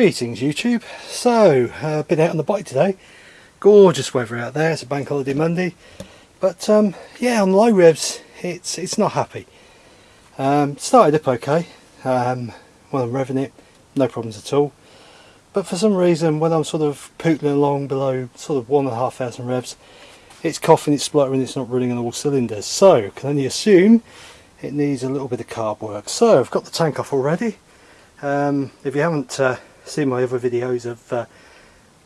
Greetings YouTube. So, uh, been out on the bike today. Gorgeous weather out there. It's a bank holiday Monday. But um, yeah, on low revs, it's it's not happy. Um, started up okay. Um, when I'm revving it, no problems at all. But for some reason, when I'm sort of pootling along below sort of one and a half thousand revs, it's coughing, it's spluttering, it's not running on all cylinders. So, can only assume it needs a little bit of carb work. So, I've got the tank off already. Um, if you haven't uh, seen my other videos of uh,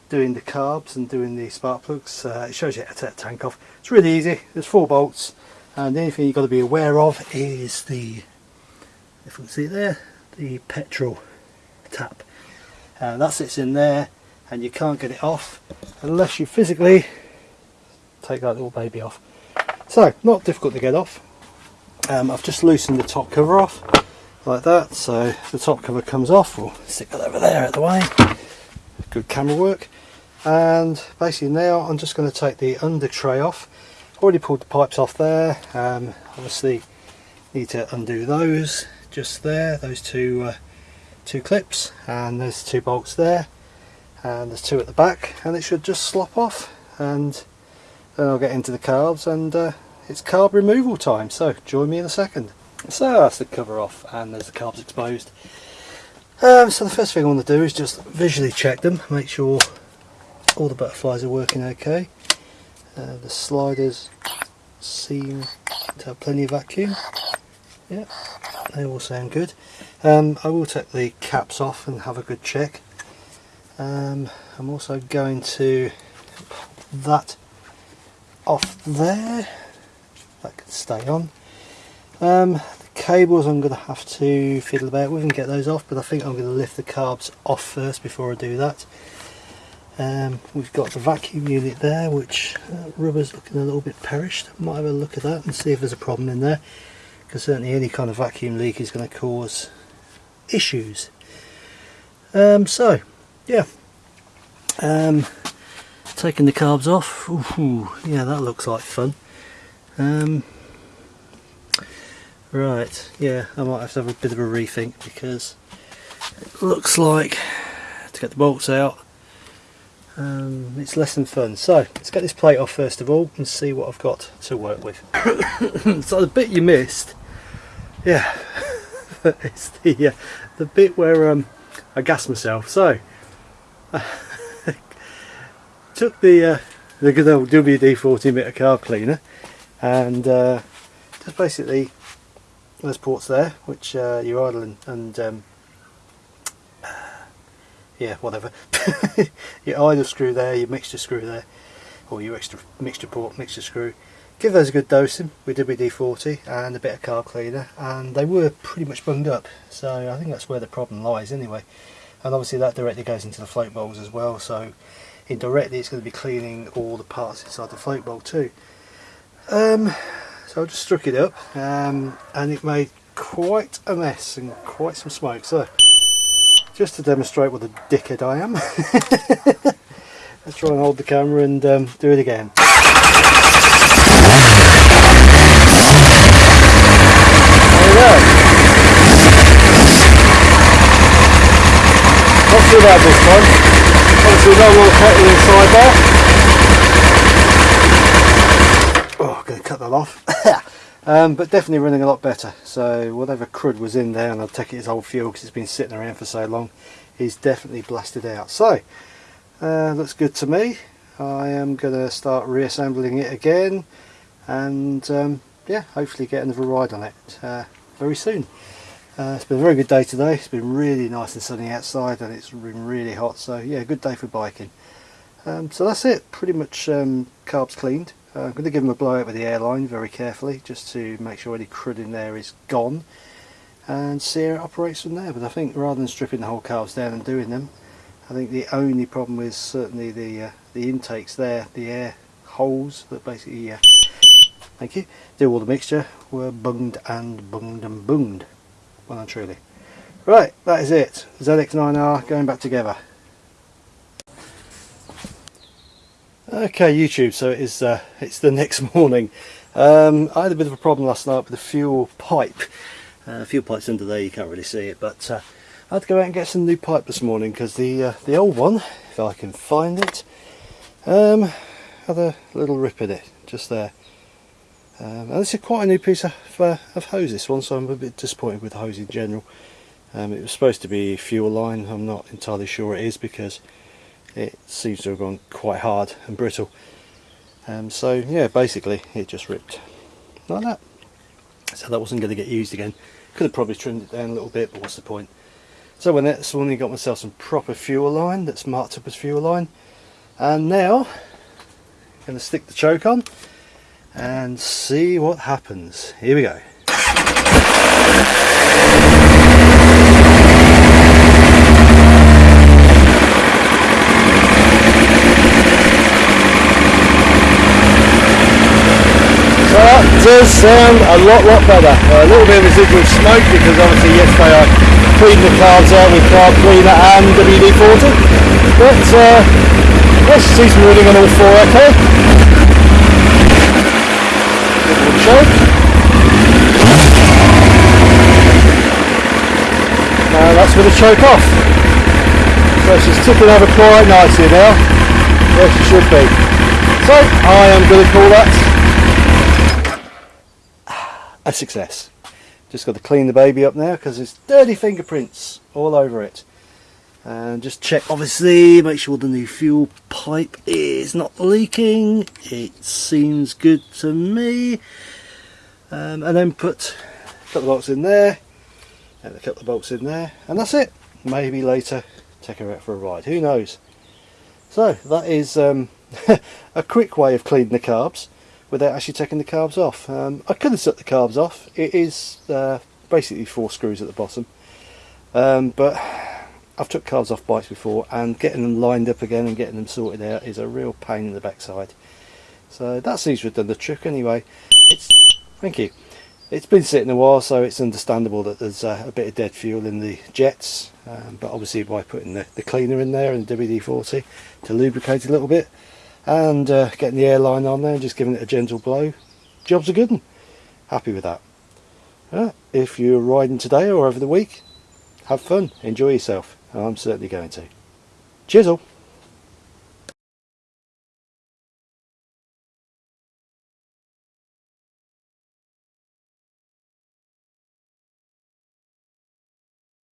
doing the carbs and doing the spark plugs, uh, it shows you how to take the tank off. It's really easy, there's four bolts and the only thing you've got to be aware of is the, if we can see there, the petrol tap. Uh, that sits in there and you can't get it off unless you physically take that little baby off. So, not difficult to get off. Um, I've just loosened the top cover off like that so the top cover comes off. We'll stick that over there at the way. Good camera work. And basically now I'm just going to take the under tray off. Already pulled the pipes off there. Um, obviously need to undo those just there those two uh, two clips and there's two bolts there and there's two at the back and it should just slop off and then I'll get into the carbs and uh, it's carb removal time so join me in a second so that's the cover off and there's the carbs exposed. Um, so the first thing I want to do is just visually check them, make sure all the butterflies are working okay. Uh, the sliders seem to have plenty of vacuum. Yeah, they all sound good. Um, I will take the caps off and have a good check. Um, I'm also going to that off there. That can stay on. Um, cables I'm going to have to fiddle about with and get those off, but I think I'm going to lift the carbs off first before I do that. Um, we've got the vacuum unit there, which uh, rubber's looking a little bit perished. Might have a look at that and see if there's a problem in there, because certainly any kind of vacuum leak is going to cause issues. Um, so, yeah, um, taking the carbs off. Ooh, yeah, that looks like fun. Um, Right, yeah, I might have to have a bit of a rethink because it looks like to get the bolts out um, it's less than fun. So let's get this plate off first of all and see what I've got to work with. so the bit you missed, yeah, it's the uh, the bit where um, I gassed myself. So I took the uh, the good old WD-40 emitter car cleaner and uh, just basically there's ports there which uh, you idle and, and um, yeah whatever. Your idle screw there your mixture screw there or your extra mixture port mixture screw. Give those a good dosing with WD-40 and a bit of carb cleaner and they were pretty much bunged up. So I think that's where the problem lies anyway. And obviously that directly goes into the float bowls as well. So indirectly it's going to be cleaning all the parts inside the float bowl too. Um, so I just struck it up um, and it made quite a mess and quite some smoke. So just to demonstrate what a dickhead I am, let's try and hold the camera and um, do it again. Not too bad this time. Obviously no more kettle inside there. Cut that off. um, but definitely running a lot better. So whatever crud was in there, and I'll take it as old fuel because it's been sitting around for so long, is definitely blasted out. So uh, looks good to me. I am going to start reassembling it again and um, yeah, hopefully get another ride on it uh, very soon. Uh, it's been a very good day today. It's been really nice and sunny outside and it's been really hot. So yeah, good day for biking. Um, so that's it. Pretty much um, carbs cleaned. Uh, I'm going to give them a blowout with the airline very carefully just to make sure any crud in there is gone and see how it operates from there but I think rather than stripping the whole carbs down and doing them I think the only problem is certainly the uh, the intakes there, the air holes that basically uh, thank you, do all the mixture were bunged and bunged and bunged well and truly. Right, that is it. ZX9R going back together. Okay YouTube, so it is, uh, it's the next morning. Um, I had a bit of a problem last night with the fuel pipe. Uh, fuel pipe's under there, you can't really see it, but uh, I had to go out and get some new pipe this morning because the uh, the old one, if I can find it, um, had a little rip in it just there. Um, and this is quite a new piece of, uh, of hose this one so I'm a bit disappointed with the hose in general. Um, it was supposed to be fuel line, I'm not entirely sure it is because it seems to have gone quite hard and brittle. Um, so yeah, basically it just ripped like that. So that wasn't going to get used again. Could have probably trimmed it down a little bit, but what's the point? So when that's only got myself some proper fuel line that's marked up as fuel line. And now I'm going to stick the choke on and see what happens. Here we go. So that does sound a lot, lot better. a little bit of residual smoke because obviously yesterday I cleaned the carbs out with carb cleaner and WD-40. But uh, let's see some reading on all four okay. Little choke. Now that's with the choke off. So she's tipping over quite nicely now. Where she should be. So I am going to call that a success. Just got to clean the baby up now because there's dirty fingerprints all over it. And just check obviously, make sure the new fuel pipe is not leaking. It seems good to me. Um, and then put a couple of bolts in there and a couple of bolts in there and that's it. Maybe later take her out for a ride, who knows. So that is um, a quick way of cleaning the carbs without actually taking the carbs off. Um, I could have took the carbs off. It is uh, basically four screws at the bottom. Um, but I've took carbs off bikes before and getting them lined up again and getting them sorted out is a real pain in the backside. So that seems to have done the trick anyway. It's Thank you. It's been sitting a while so it's understandable that there's uh, a bit of dead fuel in the jets um, but obviously by putting the, the cleaner in there and WD-40 to lubricate a little bit and uh, getting the airline on there and just giving it a gentle blow. Job's a good one happy with that. Uh, if you're riding today or over the week have fun. Enjoy yourself. I'm certainly going to. All